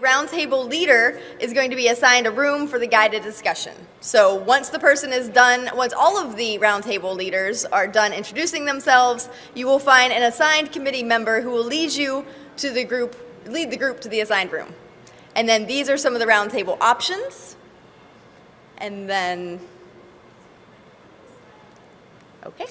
roundtable leader is going to be assigned a room for the guided discussion. So once the person is done, once all of the roundtable leaders are done introducing themselves, you will find an assigned committee member who will lead you to the group, lead the group to the assigned room. And then these are some of the roundtable options. And then, okay.